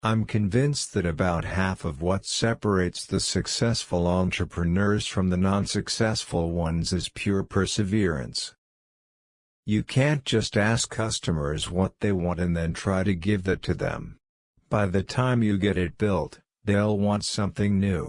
I'm convinced that about half of what separates the successful entrepreneurs from the non-successful ones is pure perseverance. You can't just ask customers what they want and then try to give that to them. By the time you get it built, they'll want something new.